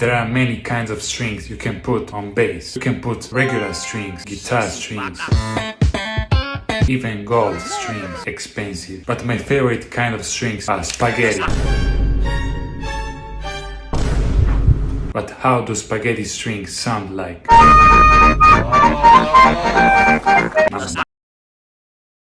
There are many kinds of strings you can put on bass. You can put regular strings, guitar strings, even gold strings, expensive. But my favorite kind of strings are spaghetti. But how do spaghetti strings sound like?